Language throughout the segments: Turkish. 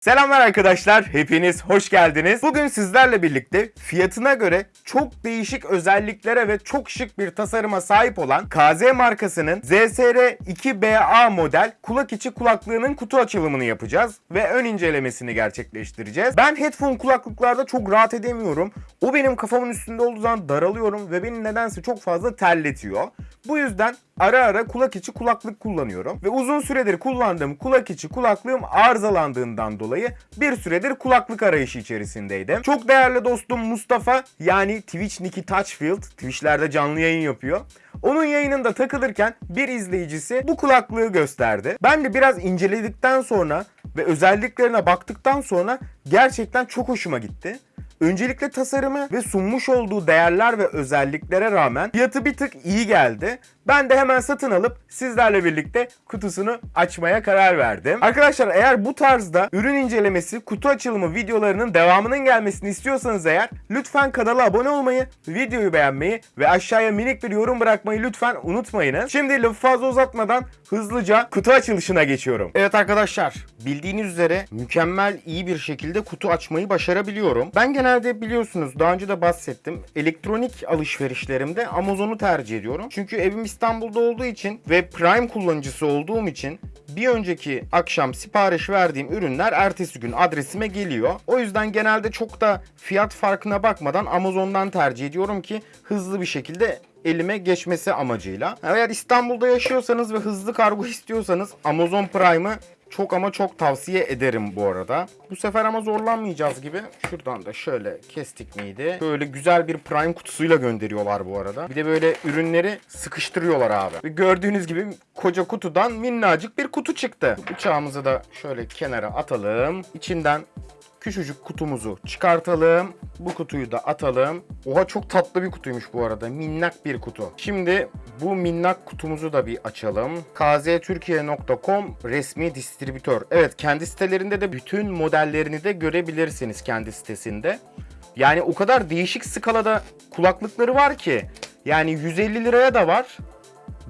Selamlar arkadaşlar, hepiniz hoş geldiniz. Bugün sizlerle birlikte fiyatına göre çok değişik özelliklere ve çok şık bir tasarıma sahip olan KZ markasının ZSR 2BA model kulak içi kulaklığının kutu açılımını yapacağız ve ön incelemesini gerçekleştireceğiz. Ben headphone kulaklıklarda çok rahat edemiyorum. O benim kafamın üstünde olduğu zaman daralıyorum ve beni nedense çok fazla terletiyor. Bu yüzden ara ara kulak içi kulaklık kullanıyorum ve uzun süredir kullandığım kulak içi kulaklığım arızalandığından dolayı bir süredir kulaklık arayışı içerisindeydim. Çok değerli dostum Mustafa yani Twitch Nicky Touchfield Twitch'lerde canlı yayın yapıyor. Onun yayınında takılırken bir izleyicisi bu kulaklığı gösterdi. Ben de biraz inceledikten sonra ve özelliklerine baktıktan sonra gerçekten çok hoşuma gitti. Öncelikle tasarımı ve sunmuş olduğu değerler ve özelliklere rağmen fiyatı bir tık iyi geldi. Ben de hemen satın alıp sizlerle birlikte kutusunu açmaya karar verdim. Arkadaşlar eğer bu tarzda ürün incelemesi, kutu açılımı videolarının devamının gelmesini istiyorsanız eğer lütfen kanala abone olmayı, videoyu beğenmeyi ve aşağıya minik bir yorum bırakmayı lütfen unutmayınız. Şimdi lafı fazla uzatmadan hızlıca kutu açılışına geçiyorum. Evet arkadaşlar bildiğiniz üzere mükemmel iyi bir şekilde kutu açmayı başarabiliyorum. Ben genelde biliyorsunuz daha önce de bahsettim. Elektronik alışverişlerimde Amazon'u tercih ediyorum. Çünkü evim İstanbul'da olduğu için ve Prime kullanıcısı olduğum için bir önceki akşam sipariş verdiğim ürünler ertesi gün adresime geliyor. O yüzden genelde çok da fiyat farkına bakmadan Amazon'dan tercih ediyorum ki hızlı bir şekilde elime geçmesi amacıyla. Eğer İstanbul'da yaşıyorsanız ve hızlı kargo istiyorsanız Amazon Prime'ı çok ama çok tavsiye ederim bu arada. Bu sefer ama zorlanmayacağız gibi. Şuradan da şöyle kestik miydi? Böyle güzel bir Prime kutusuyla gönderiyorlar bu arada. Bir de böyle ürünleri sıkıştırıyorlar abi. Ve gördüğünüz gibi koca kutudan minnacık bir kutu çıktı. Bıçağımızı da şöyle kenara atalım. İçinden küçücük kutumuzu çıkartalım. Bu kutuyu da atalım. Oha çok tatlı bir kutuymuş bu arada. Minnak bir kutu. Şimdi bu minnak kutumuzu da bir açalım. kztürkiye.com resmi distribütör. Evet kendi sitelerinde de bütün modellerini de görebilirsiniz kendi sitesinde. Yani o kadar değişik skalada kulaklıkları var ki. Yani 150 liraya da var.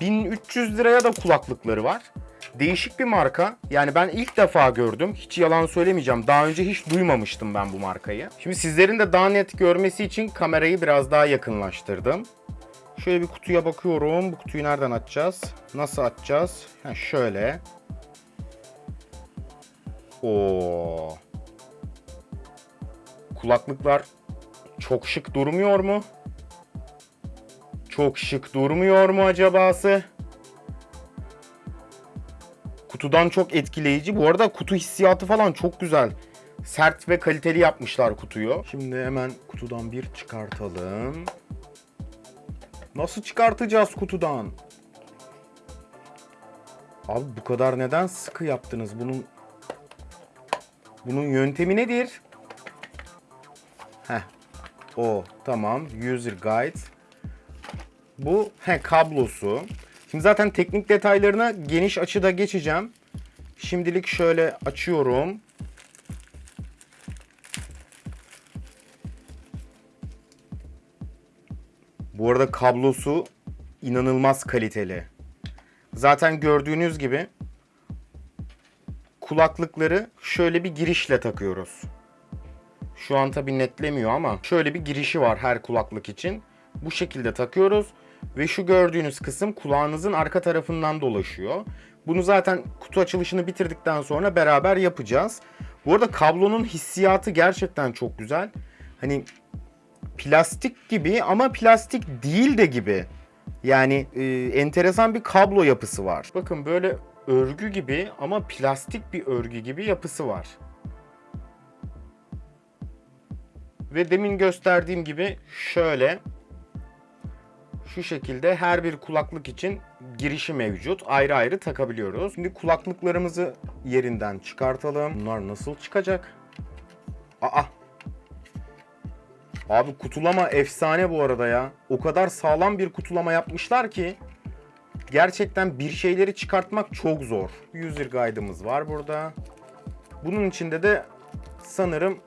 1300 liraya da kulaklıkları var. Değişik bir marka. Yani ben ilk defa gördüm. Hiç yalan söylemeyeceğim. Daha önce hiç duymamıştım ben bu markayı. Şimdi sizlerin de daha net görmesi için kamerayı biraz daha yakınlaştırdım. Şöyle bir kutuya bakıyorum. Bu kutuyu nereden açacağız? Nasıl açacağız? Ha şöyle. Oo. Kulaklıklar çok şık durmuyor mu? Çok şık durmuyor mu acabası? Kutudan çok etkileyici. Bu arada kutu hissiyatı falan çok güzel. Sert ve kaliteli yapmışlar kutuyu. Şimdi hemen kutudan bir çıkartalım. Nasıl çıkartacağız kutudan? Abi bu kadar neden sıkı yaptınız? Bunun bunun yöntemi nedir? Heh. O tamam. User guide. Bu he kablosu. Şimdi zaten teknik detaylarına geniş açıda geçeceğim. Şimdilik şöyle açıyorum. Bu arada kablosu inanılmaz kaliteli. Zaten gördüğünüz gibi kulaklıkları şöyle bir girişle takıyoruz. Şu an tabi netlemiyor ama şöyle bir girişi var her kulaklık için. Bu şekilde takıyoruz ve şu gördüğünüz kısım kulağınızın arka tarafından dolaşıyor. Bunu zaten kutu açılışını bitirdikten sonra beraber yapacağız. Bu arada kablonun hissiyatı gerçekten çok güzel. Hani plastik gibi ama plastik değil de gibi. Yani e, enteresan bir kablo yapısı var. Bakın böyle örgü gibi ama plastik bir örgü gibi yapısı var. Ve demin gösterdiğim gibi şöyle şu şekilde her bir kulaklık için girişi mevcut. Ayrı ayrı takabiliyoruz. Şimdi kulaklıklarımızı yerinden çıkartalım. Bunlar nasıl çıkacak? Aa. Abi kutulama efsane bu arada ya. O kadar sağlam bir kutulama yapmışlar ki gerçekten bir şeyleri çıkartmak çok zor. User guide'ımız var burada. Bunun içinde de sanırım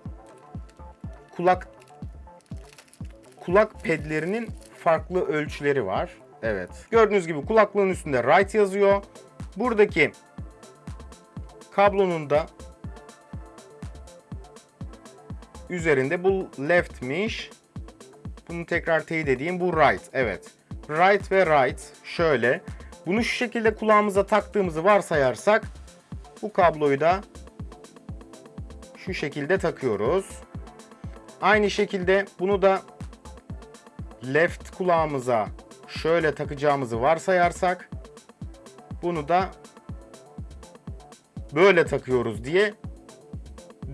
kulak kulak pedlerinin farklı ölçüleri var. Evet. Gördüğünüz gibi kulaklığın üstünde right yazıyor. Buradaki kablonun da üzerinde bu left'miş. Bunu tekrar teyit edeyim. Bu right. Evet. Right ve right. Şöyle. Bunu şu şekilde kulağımıza taktığımızı varsayarsak bu kabloyu da şu şekilde takıyoruz. Aynı şekilde bunu da left kulağımıza şöyle takacağımızı varsayarsak bunu da böyle takıyoruz diye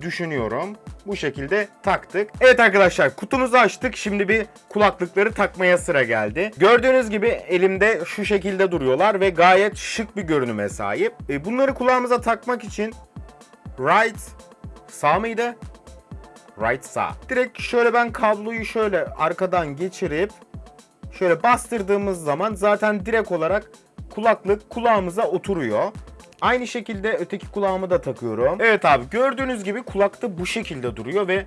düşünüyorum. Bu şekilde taktık. Evet arkadaşlar kutumuzu açtık. Şimdi bir kulaklıkları takmaya sıra geldi. Gördüğünüz gibi elimde şu şekilde duruyorlar ve gayet şık bir görünüme sahip. E, bunları kulağımıza takmak için right sağ mıydı? Right sağ. Direkt şöyle ben kabloyu şöyle arkadan geçirip şöyle bastırdığımız zaman zaten direkt olarak kulaklık kulağımıza oturuyor. Aynı şekilde öteki kulağımı da takıyorum. Evet abi gördüğünüz gibi kulakta bu şekilde duruyor ve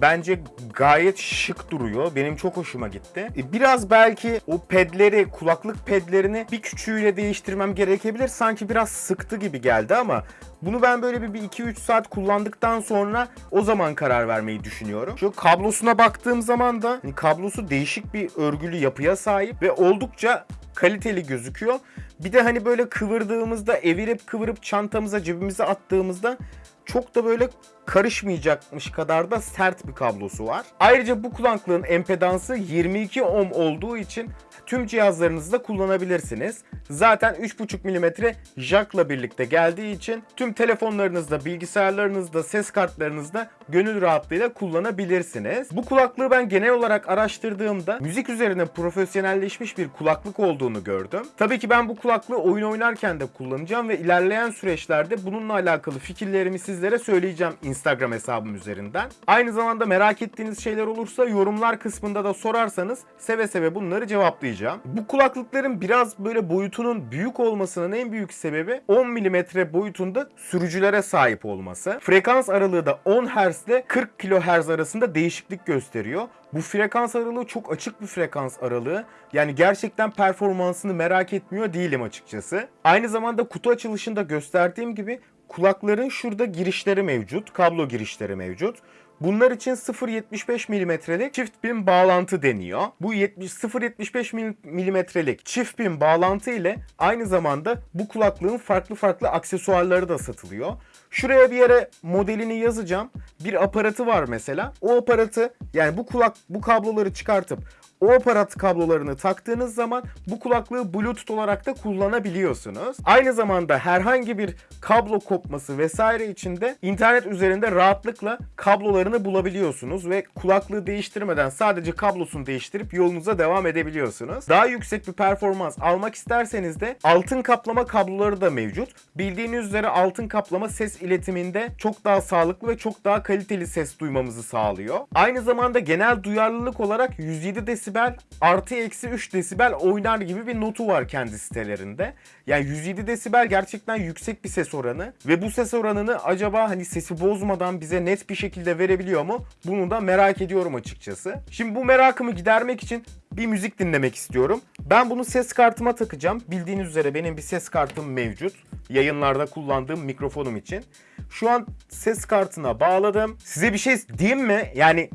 bence gayet şık duruyor. Benim çok hoşuma gitti. E, Biraz belki o pedleri, kulaklık pedlerini bir küçüğüyle değiştirmem gerekebilir. Sanki biraz sıktı gibi geldi ama bunu ben böyle bir, bir 2-3 saat kullandıktan sonra o zaman karar vermeyi düşünüyorum. Şu kablosuna baktığım zaman da hani kablosu değişik bir örgülü yapıya sahip ve oldukça kaliteli gözüküyor. Bir de hani böyle kıvırdığımızda, evirip kıvırıp çantamıza, cebimize attığımızda çok da böyle karışmayacakmış kadar da sert bir kablosu var. Ayrıca bu kulaklığın empedansı 22 ohm olduğu için tüm cihazlarınızda kullanabilirsiniz. Zaten 3.5 mm jackla birlikte geldiği için tüm telefonlarınızda, bilgisayarlarınızda, ses kartlarınızda gönül rahatlığıyla kullanabilirsiniz. Bu kulaklığı ben genel olarak araştırdığımda müzik üzerine profesyonelleşmiş bir kulaklık olduğunu gördüm. Tabii ki ben bu kulaklığı oyun oynarken de kullanacağım ve ilerleyen süreçlerde bununla alakalı fikirlerimi sizlere söyleyeceğim hesabım üzerinden. Aynı zamanda merak ettiğiniz şeyler olursa yorumlar kısmında da sorarsanız seve seve bunları cevaplayacağım. Bu kulaklıkların biraz böyle boyutunun büyük olmasının en büyük sebebi 10 mm boyutunda sürücülere sahip olması. Frekans aralığı da 10 Hz ile 40 kHz arasında değişiklik gösteriyor. Bu frekans aralığı çok açık bir frekans aralığı. Yani gerçekten performansını merak etmiyor değilim açıkçası. Aynı zamanda kutu açılışında gösterdiğim gibi kulakların şurada girişleri mevcut. Kablo girişleri mevcut. Bunlar için 0.75 milimetrelik çift pin bağlantı deniyor. Bu 70 0.75 milimetrelik çift pin bağlantı ile aynı zamanda bu kulaklığın farklı farklı aksesuarları da satılıyor. Şuraya bir yere modelini yazacağım. Bir aparatı var mesela. O aparatı yani bu kulak bu kabloları çıkartıp o aparat kablolarını taktığınız zaman bu kulaklığı Bluetooth olarak da kullanabiliyorsunuz. Aynı zamanda herhangi bir kablo kopması vesaire için de internet üzerinde rahatlıkla kablolarını bulabiliyorsunuz ve kulaklığı değiştirmeden sadece kablosunu değiştirip yolunuza devam edebiliyorsunuz. Daha yüksek bir performans almak isterseniz de altın kaplama kabloları da mevcut. Bildiğiniz üzere altın kaplama ses iletiminde çok daha sağlıklı ve çok daha kaliteli ses duymamızı sağlıyor. Aynı zamanda genel duyarlılık olarak 107 desibel artı eksi 3 desibel oynar gibi bir notu var kendi sitelerinde. Yani 107 desibel gerçekten yüksek bir ses oranı ve bu ses oranını acaba hani sesi bozmadan bize net bir şekilde verebiliyor mu? Bunu da merak ediyorum açıkçası. Şimdi bu merakımı gidermek için bir müzik dinlemek istiyorum. Ben bunu ses kartıma takacağım. Bildiğiniz üzere benim bir ses kartım mevcut. Yayınlarda kullandığım mikrofonum için. Şu an ses kartına bağladım. Size bir şey diyeyim mi? Yani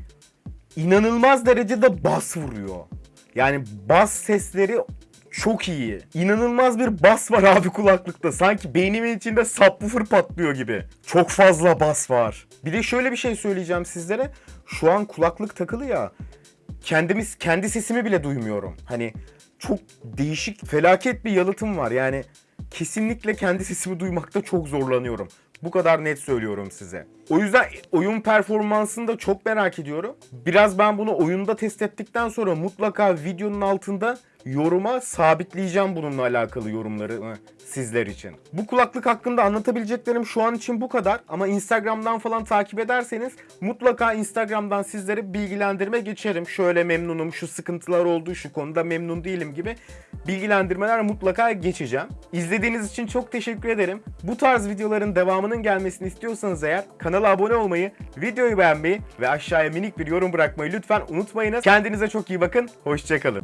inanılmaz derecede bas vuruyor. Yani bas sesleri çok iyi. İnanılmaz bir bas var abi kulaklıkta. Sanki beynimin içinde subwoofer patlıyor gibi. Çok fazla bas var. Bir de şöyle bir şey söyleyeceğim sizlere. Şu an kulaklık takılı ya. Kendimiz kendi sesimi bile duymuyorum. Hani çok değişik, felaket bir yalıtım var. Yani kesinlikle kendi sesimi duymakta çok zorlanıyorum. Bu kadar net söylüyorum size. O yüzden oyun performansını da çok merak ediyorum. Biraz ben bunu oyunda test ettikten sonra mutlaka videonun altında yoruma sabitleyeceğim bununla alakalı yorumları sizler için. Bu kulaklık hakkında anlatabileceklerim şu an için bu kadar ama Instagram'dan falan takip ederseniz mutlaka Instagram'dan sizlere bilgilendirme geçerim. Şöyle memnunum, şu sıkıntılar oldu, şu konuda memnun değilim gibi bilgilendirmeler mutlaka geçeceğim. İzlediğiniz için çok teşekkür ederim. Bu tarz videoların devamının gelmesini istiyorsanız eğer kanala abone olmayı, videoyu beğenmeyi ve aşağıya minik bir yorum bırakmayı lütfen unutmayınız. Kendinize çok iyi bakın, hoşçakalın.